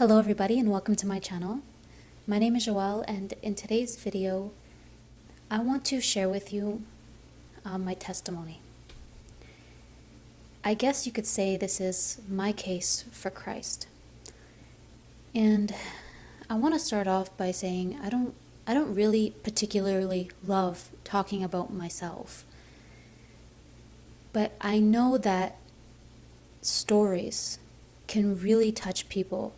Hello everybody and welcome to my channel. My name is Joelle and in today's video I want to share with you um, my testimony. I guess you could say this is my case for Christ. And I want to start off by saying I don't I don't really particularly love talking about myself. But I know that stories can really touch people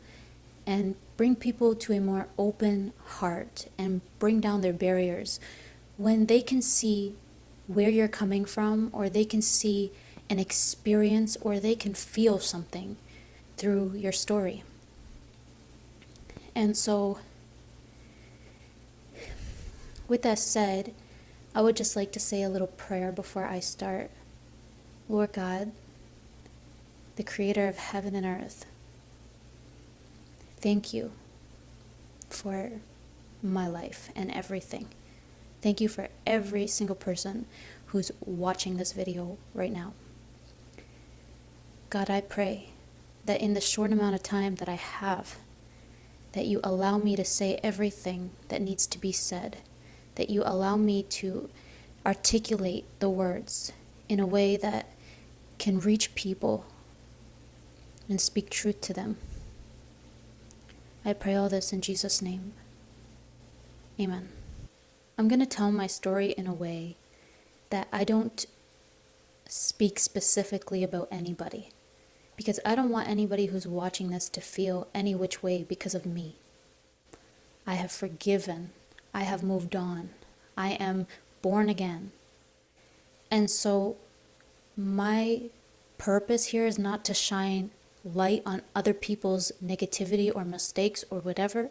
and bring people to a more open heart and bring down their barriers when they can see where you're coming from or they can see an experience or they can feel something through your story. And so, with that said, I would just like to say a little prayer before I start. Lord God, the creator of heaven and earth, Thank you for my life and everything. Thank you for every single person who's watching this video right now. God, I pray that in the short amount of time that I have, that you allow me to say everything that needs to be said, that you allow me to articulate the words in a way that can reach people and speak truth to them. I pray all this in Jesus' name. Amen. I'm going to tell my story in a way that I don't speak specifically about anybody because I don't want anybody who's watching this to feel any which way because of me. I have forgiven. I have moved on. I am born again. And so my purpose here is not to shine light on other people's negativity or mistakes or whatever,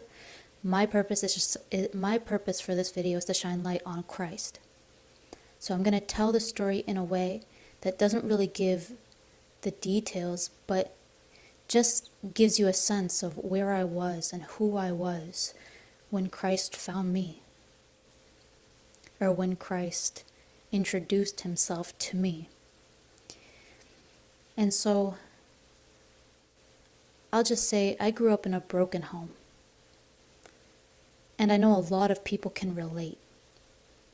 my purpose is just my purpose for this video is to shine light on Christ. So I'm going to tell the story in a way that doesn't really give the details, but just gives you a sense of where I was and who I was when Christ found me, or when Christ introduced himself to me. And so I'll just say I grew up in a broken home. And I know a lot of people can relate.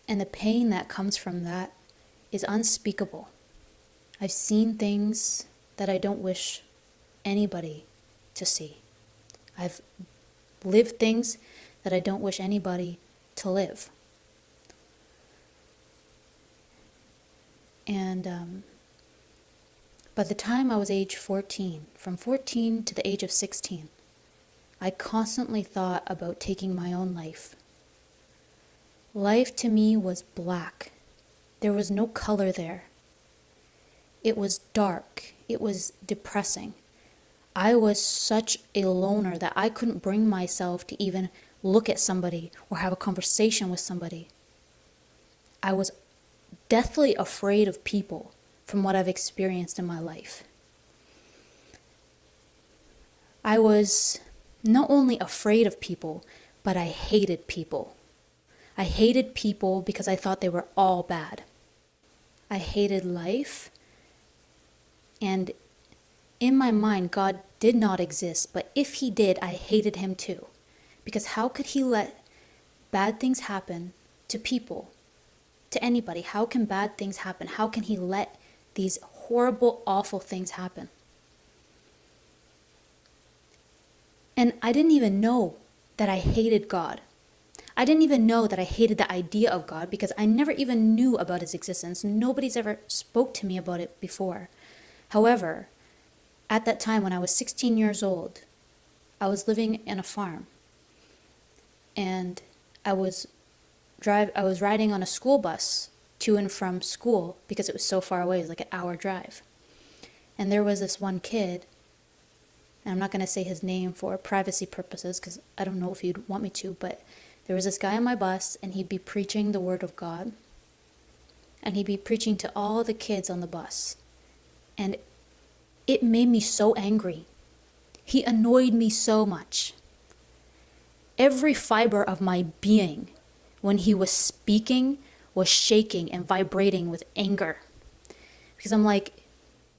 And the pain that comes from that is unspeakable. I've seen things that I don't wish anybody to see. I've lived things that I don't wish anybody to live. And um, by the time I was age 14, from 14 to the age of 16, I constantly thought about taking my own life. Life to me was black. There was no color there. It was dark. It was depressing. I was such a loner that I couldn't bring myself to even look at somebody or have a conversation with somebody. I was deathly afraid of people from what I've experienced in my life. I was not only afraid of people, but I hated people. I hated people because I thought they were all bad. I hated life. And in my mind, God did not exist, but if He did, I hated Him too. Because how could He let bad things happen to people, to anybody? How can bad things happen? How can He let these horrible, awful things happen. And I didn't even know that I hated God. I didn't even know that I hated the idea of God because I never even knew about his existence. Nobody's ever spoke to me about it before. However, at that time when I was 16 years old, I was living in a farm and I was drive I was riding on a school bus to and from school because it was so far away. It was like an hour drive. And there was this one kid, and I'm not going to say his name for privacy purposes because I don't know if you'd want me to, but there was this guy on my bus, and he'd be preaching the Word of God. And he'd be preaching to all the kids on the bus. And it made me so angry. He annoyed me so much. Every fiber of my being, when he was speaking, was shaking and vibrating with anger. Because I'm like,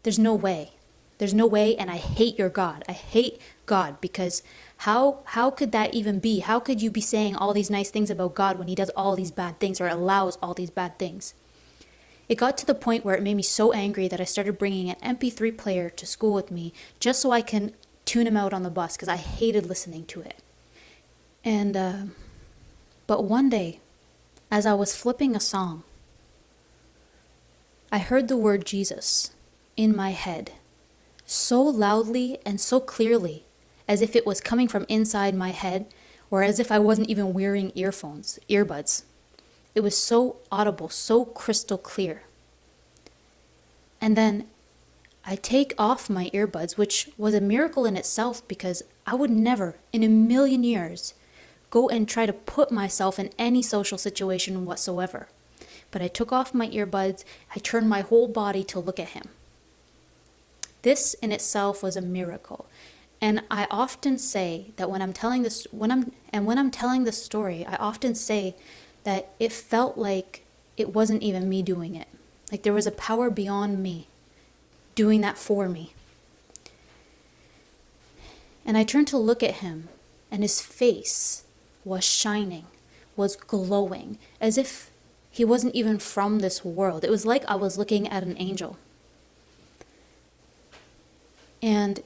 there's no way. There's no way, and I hate your God. I hate God because how how could that even be? How could you be saying all these nice things about God when he does all these bad things or allows all these bad things? It got to the point where it made me so angry that I started bringing an MP3 player to school with me just so I can tune him out on the bus because I hated listening to it. And uh, but one day, as I was flipping a song, I heard the word Jesus in my head so loudly and so clearly as if it was coming from inside my head or as if I wasn't even wearing earphones, earbuds. It was so audible, so crystal clear. And then I take off my earbuds, which was a miracle in itself because I would never in a million years go and try to put myself in any social situation whatsoever but I took off my earbuds, I turned my whole body to look at him. This in itself was a miracle. And I often say that when I'm telling this when I'm and when I'm telling the story, I often say that it felt like it wasn't even me doing it. Like there was a power beyond me doing that for me. And I turned to look at him, and his face was shining, was glowing, as if he wasn't even from this world. It was like I was looking at an angel. And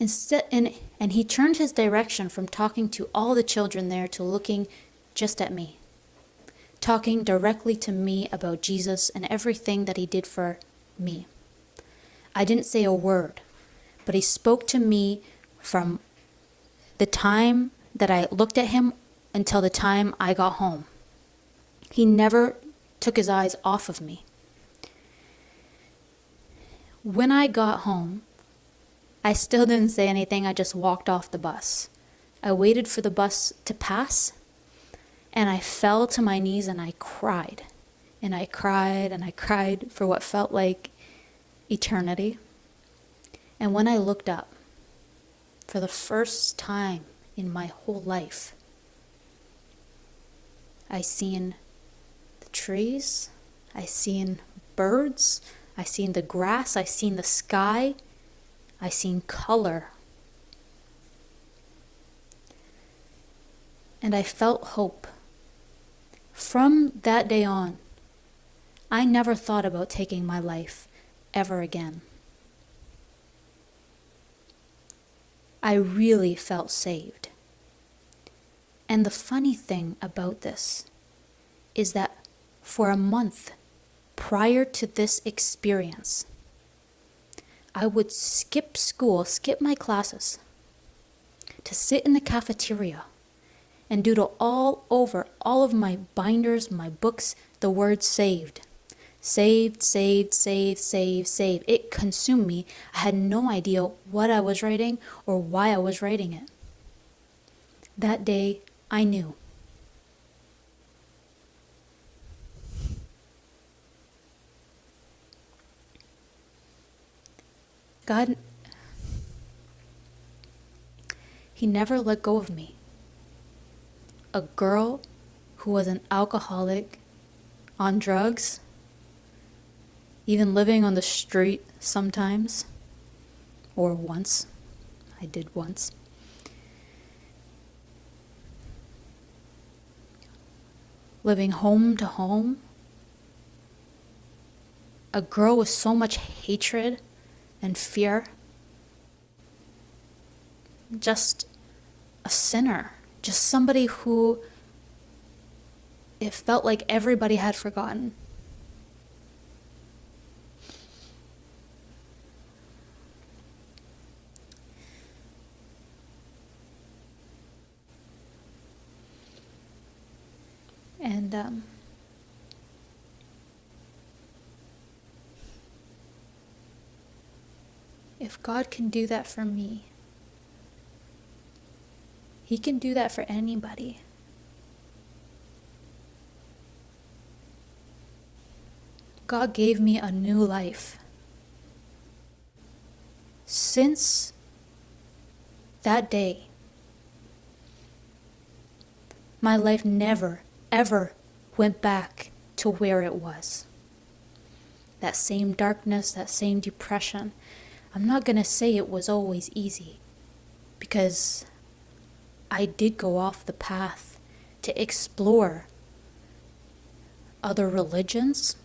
instead and and he turned his direction from talking to all the children there to looking just at me. Talking directly to me about Jesus and everything that he did for me. I didn't say a word, but he spoke to me from the time that I looked at him until the time I got home. He never took his eyes off of me. When I got home, I still didn't say anything. I just walked off the bus. I waited for the bus to pass, and I fell to my knees and I cried. And I cried and I cried for what felt like eternity. And when I looked up, for the first time in my whole life, I seen the trees, I seen birds, I seen the grass, I seen the sky, I seen color. And I felt hope. From that day on, I never thought about taking my life ever again. I really felt saved. And the funny thing about this is that for a month prior to this experience. I would skip school, skip my classes, to sit in the cafeteria and doodle all over all of my binders, my books, the word saved. Saved, saved, saved, saved, saved. It consumed me. I had no idea what I was writing or why I was writing it. That day, I knew. God, He never let go of me. A girl who was an alcoholic, on drugs, even living on the street sometimes, or once. I did once. Living home to home. A girl with so much hatred and fear. Just a sinner, just somebody who it felt like everybody had forgotten. And um, If God can do that for me, He can do that for anybody. God gave me a new life. Since that day, my life never, ever went back to where it was. That same darkness, that same depression, I'm not going to say it was always easy because I did go off the path to explore other religions,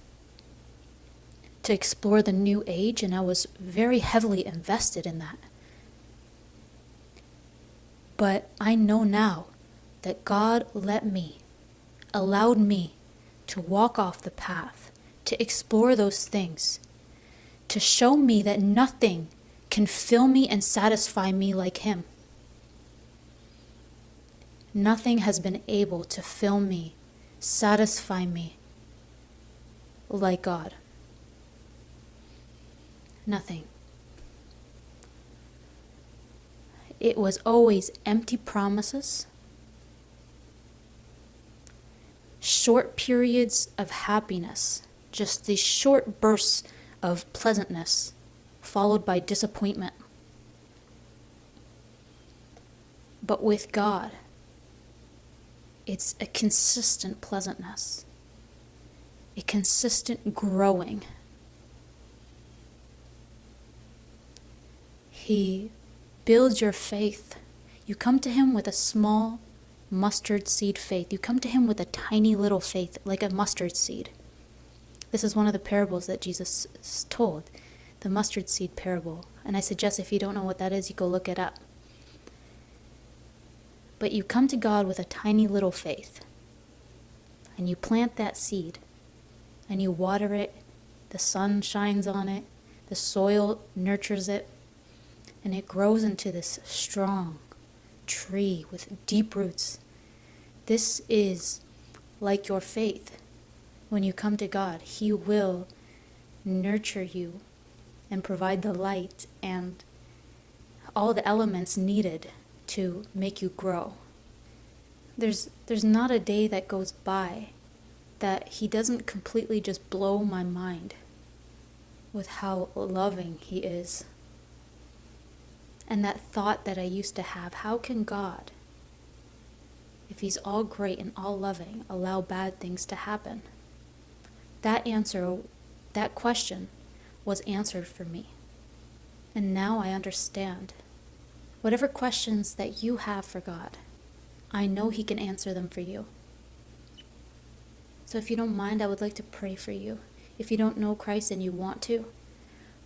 to explore the new age, and I was very heavily invested in that. But I know now that God let me, allowed me to walk off the path, to explore those things, to show me that nothing can fill me and satisfy me like Him. Nothing has been able to fill me, satisfy me like God. Nothing. It was always empty promises, short periods of happiness, just these short bursts of pleasantness, followed by disappointment. But with God, it's a consistent pleasantness, a consistent growing. He builds your faith. You come to Him with a small mustard seed faith. You come to Him with a tiny little faith, like a mustard seed. This is one of the parables that Jesus told, the mustard seed parable. And I suggest if you don't know what that is, you go look it up. But you come to God with a tiny little faith, and you plant that seed, and you water it, the sun shines on it, the soil nurtures it, and it grows into this strong tree with deep roots. This is like your faith. When you come to God, He will nurture you and provide the light and all the elements needed to make you grow. There's there's not a day that goes by that he doesn't completely just blow my mind with how loving he is. And that thought that I used to have, how can God, if he's all great and all loving, allow bad things to happen? That answer, that question was answered for me. And now I understand Whatever questions that you have for God, I know He can answer them for you. So if you don't mind, I would like to pray for you. If you don't know Christ and you want to,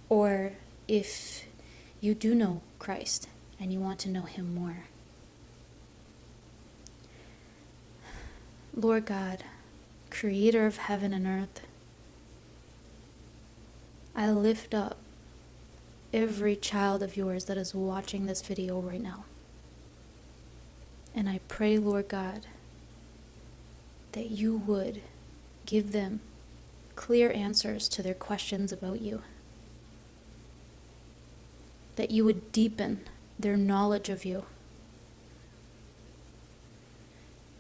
or if you do know Christ and you want to know Him more. Lord God, creator of heaven and earth, I lift up every child of yours that is watching this video right now. And I pray, Lord God, that you would give them clear answers to their questions about you. That you would deepen their knowledge of you.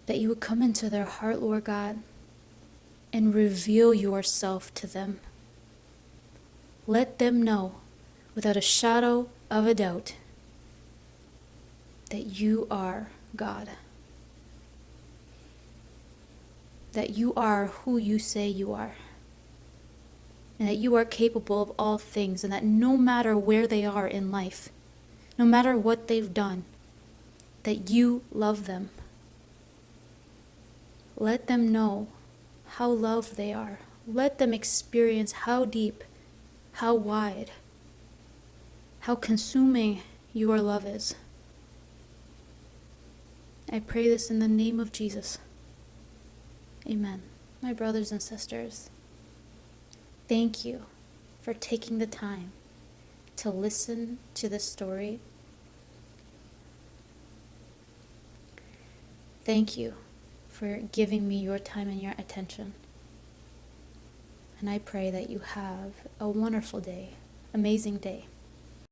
That you would come into their heart, Lord God, and reveal yourself to them. Let them know without a shadow of a doubt that you are God. That you are who you say you are. And that you are capable of all things, and that no matter where they are in life, no matter what they've done, that you love them. Let them know how loved they are. Let them experience how deep, how wide, how consuming your love is. I pray this in the name of Jesus. Amen. My brothers and sisters, thank you for taking the time to listen to this story. Thank you for giving me your time and your attention. And I pray that you have a wonderful day, amazing day.